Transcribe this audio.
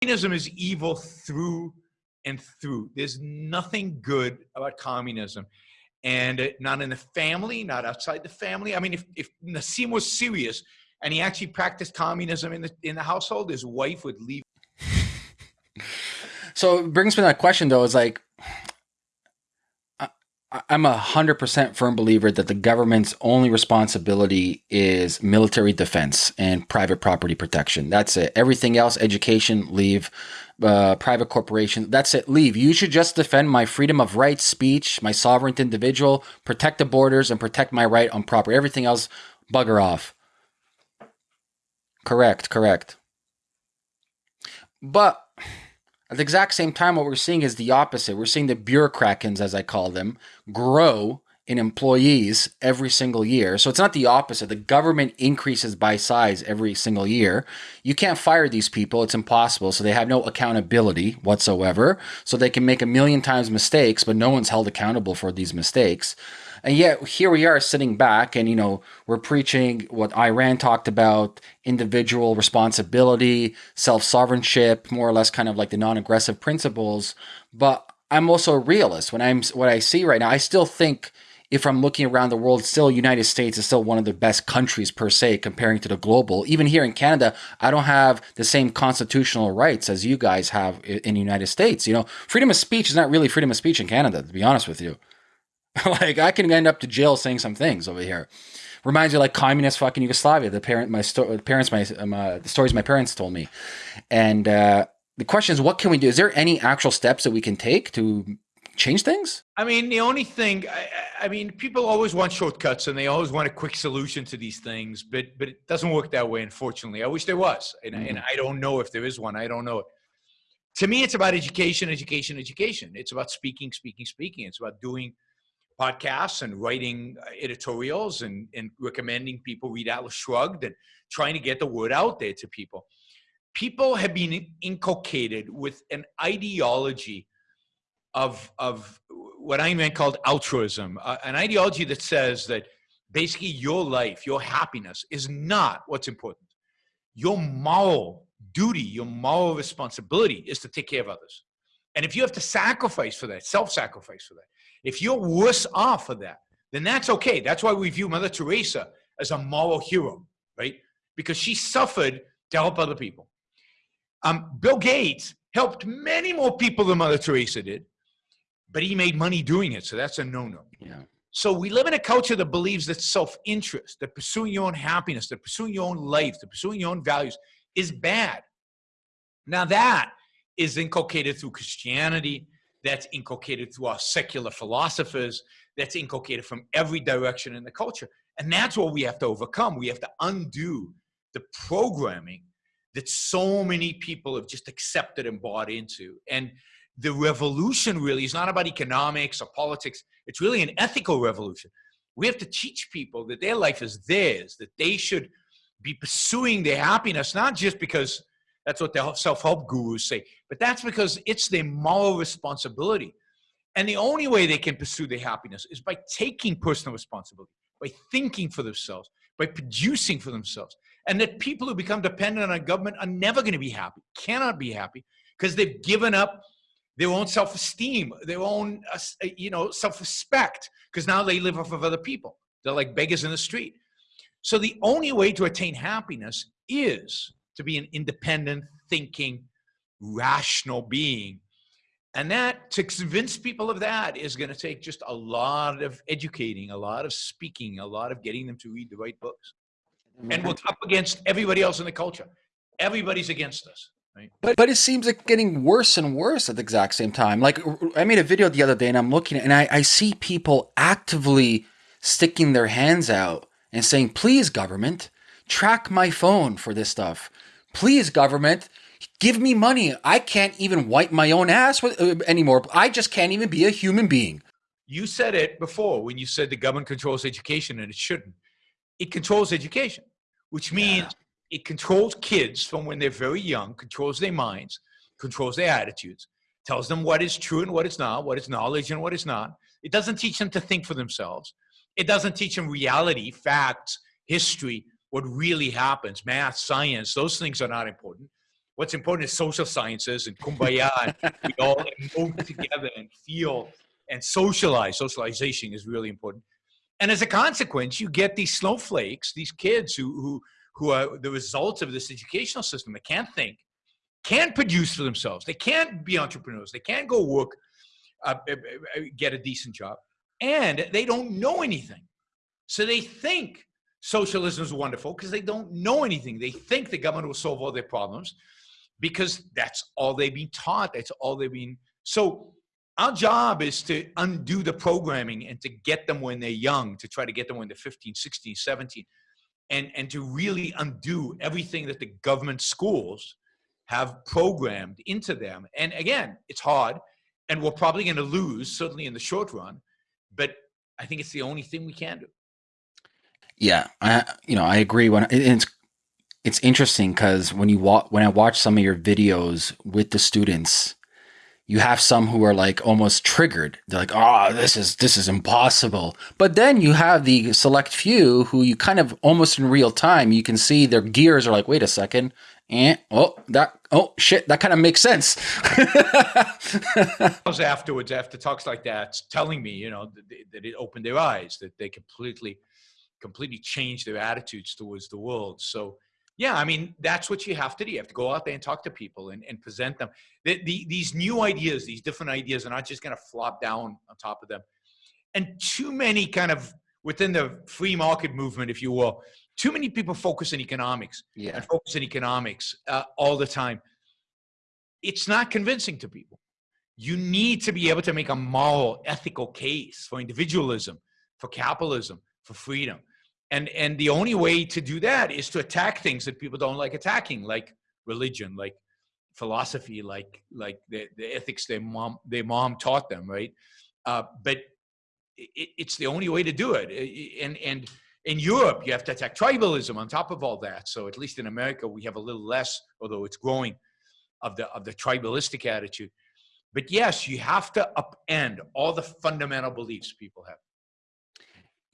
communism is evil through and through. There's nothing good about communism. And uh, not in the family, not outside the family. I mean, if, if Nassim was serious and he actually practiced communism in the, in the household, his wife would leave. so it brings me that question, though, is like, I'm a hundred percent firm believer that the government's only responsibility is military defense and private property protection. That's it. Everything else, education, leave. Uh, private corporation, that's it. Leave. You should just defend my freedom of right, speech, my sovereign individual, protect the borders, and protect my right on property. Everything else, bugger off. Correct. Correct. But at the exact same time, what we're seeing is the opposite. We're seeing the bureaucrats, as I call them, grow in employees every single year. So it's not the opposite. The government increases by size every single year. You can't fire these people. It's impossible. So they have no accountability whatsoever. So they can make a million times mistakes, but no one's held accountable for these mistakes. And yet here we are sitting back and, you know, we're preaching what Ayn Rand talked about individual responsibility, self sovereignship, more or less kind of like the non aggressive principles. But I'm also a realist. When I'm what I see right now, I still think if I'm looking around the world, still United States is still one of the best countries per se comparing to the global. Even here in Canada, I don't have the same constitutional rights as you guys have in the United States. You know, freedom of speech is not really freedom of speech in Canada, to be honest with you. like I can end up to jail saying some things over here. Reminds me like communist fucking Yugoslavia. The parent, my sto- parents, my um, uh, the stories my parents told me, and uh, the question is, what can we do? Is there any actual steps that we can take to change things? I mean, the only thing, I, I, mean, people always want shortcuts and they always want a quick solution to these things, but but it doesn't work that way, unfortunately. I wish there was, and, mm-hmm. and I don't know if there is one. I don't know. To me, it's about education, education, education. It's about speaking, speaking, speaking. It's about doing podcasts and writing uh, editorials and, and recommending people read Atlas Shrugged and trying to get the word out there to people. People have been inculcated with an ideology of, of what I meant called altruism, uh, an ideology that says that basically your life, your happiness is not what's important. Your moral duty, your moral responsibility is to take care of others. And if you have to sacrifice for that, self sacrifice for that, if you're worse off for that, then that's okay. That's why we view Mother Teresa as a moral hero, right? Because she suffered to help other people. Um, Bill Gates helped many more people than Mother Teresa did, but he made money doing it, so that's a no-no. Yeah. So we live in a culture that believes that self-interest, that pursuing your own happiness, that pursuing your own life, that pursuing your own values is bad. Now that is inculcated through Christianity, that's inculcated through our secular philosophers, that's inculcated from every direction in the culture. And that's what we have to overcome. We have to undo the programming that so many people have just accepted and bought into. And the revolution really is not about economics or politics, it's really an ethical revolution. We have to teach people that their life is theirs, that they should be pursuing their happiness, not just because that's what the self-help gurus say. But that's because it's their moral responsibility. And the only way they can pursue their happiness is by taking personal responsibility, by thinking for themselves, by producing for themselves. And that people who become dependent on government are never going to be happy, cannot be happy, because they've given up their own self-esteem, their own, uh, you know, self-respect, because now they live off of other people. They're like beggars in the street. So the only way to attain happiness is to be an independent, thinking, rational being. And that, to convince people of that, is going to take just a lot of educating, a lot of speaking, a lot of getting them to read the right books. And we're up against everybody else in the culture. Everybody's against us. Right? But but it seems like getting worse and worse at the exact same time. Like I made a video the other day and I'm looking and I, I see people actively sticking their hands out and saying, please, government, track my phone for this stuff. Please, government, give me money. I can't even wipe my own ass with, uh, anymore. I just can't even be a human being. You said it before when you said the government controls education and it shouldn't. It controls education, which means yeah. it controls kids from when they're very young, controls their minds, controls their attitudes, tells them what is true and what is not, what is knowledge and what is not. It doesn't teach them to think for themselves. It doesn't teach them reality, facts, history, what really happens, math, science, those things are not important. what's important is social sciences and kumbaya. and we all move together and feel and socialize. Socialization is really important. And as a consequence, you get these snowflakes, these kids who, who, who are the results of this educational system They can't think, can't produce for themselves. They can't be entrepreneurs. They can't go work, uh, uh, uh, get a decent job. And they don't know anything. So they think socialism is wonderful because they don't know anything. They think the government will solve all their problems because that's all they've been taught. That's all they've been. So our job is to undo the programming and to get them when they're young, to try to get them when they're 15, 16, 17, and, and to really undo everything that the government schools have programmed into them. And again, it's hard and we're probably going to lose, certainly in the short run, but I think it's the only thing we can do. Yeah, I you know I agree. When it's it's interesting because when you wa- when I watch some of your videos with the students, you have some who are like almost triggered. They're like, "Oh, this is this is impossible." But then you have the select few who you kind of almost in real time you can see their gears are like, "Wait a second, and oh that oh shit that kind of makes sense." Was afterwards, after talks like that, telling me, you know, that, that it opened their eyes, that they completely completely change their attitudes towards the world. So yeah, I mean, that's what you have to do. You have to go out there and talk to people and, and present them. The, the, these new ideas, these different ideas are not just going to flop down on top of them. And too many kind of within the free market movement, if you will, too many people focus on economics yeah. and focus on economics uh, all the time. It's not convincing to people. You need to be able to make a moral, ethical case for individualism, for capitalism, for freedom and and the only way to do that is to attack things that people don't like attacking like religion like philosophy like like the, the ethics their mom their mom taught them right? Uh, but it, it's the only way to do it. And and in europe you have to attack tribalism on top of all that. So at least in america we have a little less although it's growing of the of the tribalistic attitude. But yes you have to upend all the fundamental beliefs people have